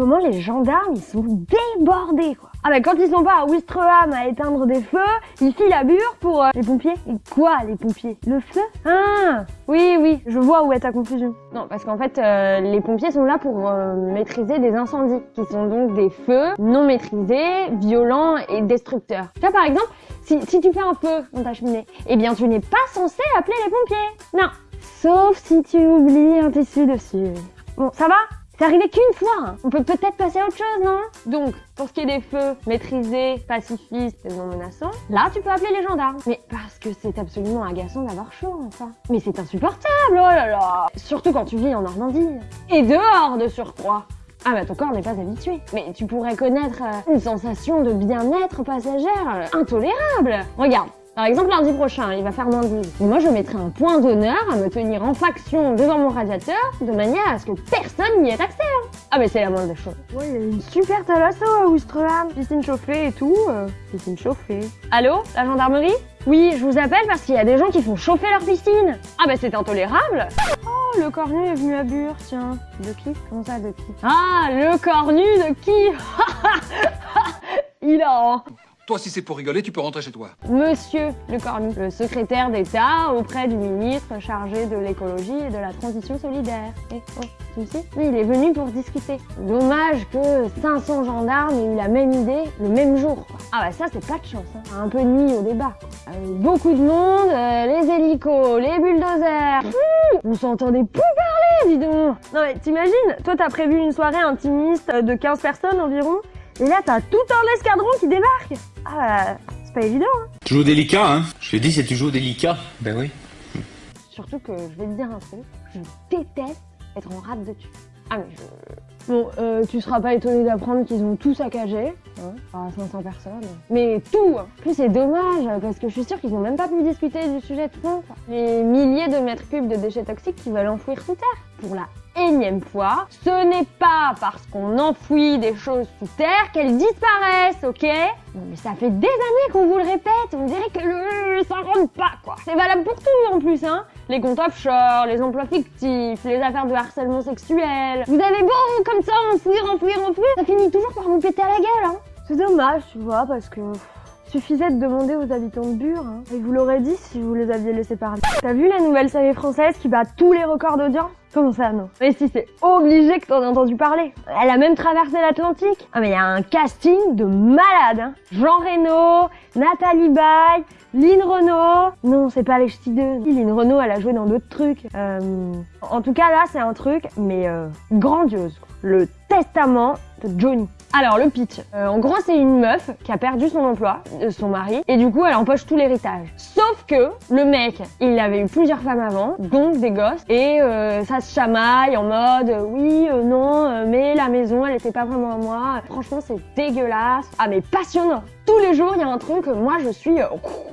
moment, les gendarmes, ils sont débordés, quoi. Ah bah quand ils sont pas à Ouistreham à éteindre des feux, ils filent à Bure pour euh, les pompiers. Et quoi les pompiers? Le feu? Ah Oui oui, je vois où est ta confusion. Non parce qu'en fait euh, les pompiers sont là pour euh, maîtriser des incendies, qui sont donc des feux non maîtrisés, violents et destructeurs. Tu vois par exemple, si, si tu fais un feu dans ta cheminée, eh bien tu n'es pas censé appeler les pompiers. Non. Sauf si tu oublies un tissu dessus. Bon, ça va? C'est arrivé qu'une fois. hein. On peut peut-être passer à autre chose, non? Donc, pour ce qui est des feux maîtrisés, pacifistes et non menaçants, là, tu peux appeler les gendarmes. Mais parce que c'est absolument agaçant d'avoir chaud, enfin. Mais c'est insupportable, oh là là Surtout quand tu vis en Normandie. Et dehors, de surcroît. Ah bah ton corps n'est pas habitué. Mais tu pourrais connaître euh, une sensation de bien-être passagère euh, intolérable. Regarde, par exemple, lundi prochain, il va faire moins 10. Et moi, je mettrai un point d'honneur à me tenir en faction devant mon radiateur, de manière à ce que personne n'y ait accès. hein. Ah, mais c'est la moindre des choses. Ouais, il y a une super thalasso à Ouistreham. Piscine chauffée et tout. euh, piscine chauffée. Allô La gendarmerie? Oui, je vous appelle parce qu'il y a des gens qui font chauffer leur piscine. Ah, bah c'est intolérable Oh, le cornu est venu à Bure, tiens. De qui? Comment ça, de qui? Ah, le cornu de qui? Il a Toi, si c'est pour rigoler, tu peux rentrer chez toi. Monsieur le Cornu, le secrétaire d'État auprès du ministre chargé de l'écologie et de la transition solidaire. Eh, oh, sais? Oui, il est venu pour discuter. Dommage que 500 gendarmes aient eu la même idée le même jour. Ah bah ça, c'est pas de chance. Hein. Un peu de nuit au débat. Euh, beaucoup de monde, euh, les hélicos, les bulldozers. On s'entendait plus parler, dis donc Non mais t'imagines, toi t'as prévu une soirée intimiste de 15 personnes environ, et là t'as tout un escadron qui débarque Ah bah, c'est pas évident hein Toujours délicat, hein Je te dis, c'est toujours délicat. Ben oui. Surtout que je vais te dire un truc, je déteste être en rate de dessus. Ah mais je... Bon, euh, tu seras pas étonné d'apprendre qu'ils ont tout saccagé, hein, à 500 personnes. Mais tout. En plus c'est dommage, parce que je suis sûre qu'ils n'ont même pas pu discuter du sujet de fond. Les milliers de mètres cubes de déchets toxiques qu'ils veulent enfouir sous terre. Pour la énième fois, ce n'est pas parce qu'on enfouit des choses sous terre qu'elles disparaissent, ok? Non mais ça fait des années qu'on vous le répète, on dirait que le... ça rentre pas quoi. C'est valable pour tout en plus, hein les comptes offshore, les emplois fictifs, les affaires de harcèlement sexuel. Vous avez beau comme ça enfouir, enfouir, enfouir, ça finit toujours par vous péter à la gueule, hein C'est dommage, tu vois, parce que suffisait de demander aux habitants de Bure, hein, et vous l'aurez dit si vous les aviez laissés parler. T'as vu la nouvelle série française qui bat tous les records d'audience? Comment ça, non Mais si, c'est obligé que t'en aies entendu parler. Elle a même traversé l'Atlantique. Ah mais il y a un casting de malade, hein. Jean Reno, Nathalie Baye, Lynn Renault. Non, c'est pas les ch'tis deux. Lynn Renault, elle a joué dans d'autres trucs. Euh, En tout cas, là, c'est un truc, mais euh, grandiose. Le testament de Johnny. Alors le pitch, Euh, en gros c'est une meuf qui a perdu son emploi, euh, son mari, et du coup elle empoche tout l'héritage. Sauf que le mec, il avait eu plusieurs femmes avant, donc des gosses, et euh, ça se chamaille en mode oui, euh, non, mais la maison elle était pas vraiment à moi. Franchement c'est dégueulasse. Ah mais passionnant. Tous les jours il y a un truc, euh, moi je suis... euh,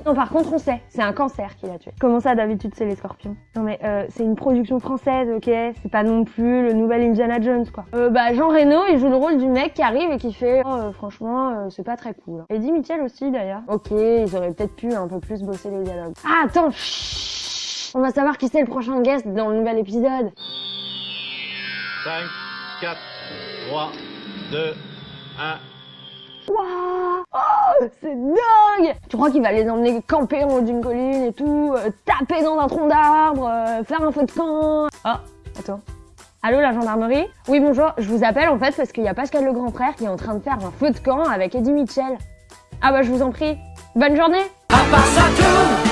Non par contre on sait, c'est un cancer qui l'a tué. Comment ça d'habitude c'est les scorpions? Non mais euh, c'est une production française, ok? C'est pas non plus le nouvel Indiana Jones quoi. Euh, bah Jean Reno il joue le rôle du mec qui arrive et qui fait oh, euh, franchement euh, c'est pas très cool. Eddie Mitchell aussi d'ailleurs. Ok, ils auraient peut-être pu un peu plus bosser les dialogues. Ah attends, on va savoir qui c'est le prochain guest dans le nouvel épisode. 5, 4, 3, 2, 1. Waouh Oh, c'est dingue Tu crois qu'il va les emmener camper en haut d'une colline et tout, euh, taper dans un tronc d'arbre, euh, faire un feu de camp Ah, attends. Allô la gendarmerie? Oui bonjour, je vous appelle en fait parce qu'il y a Pascal le grand frère qui est en train de faire un feu de camp avec Eddie Mitchell. Ah bah je vous en prie. Bonne journée À part ça, tout va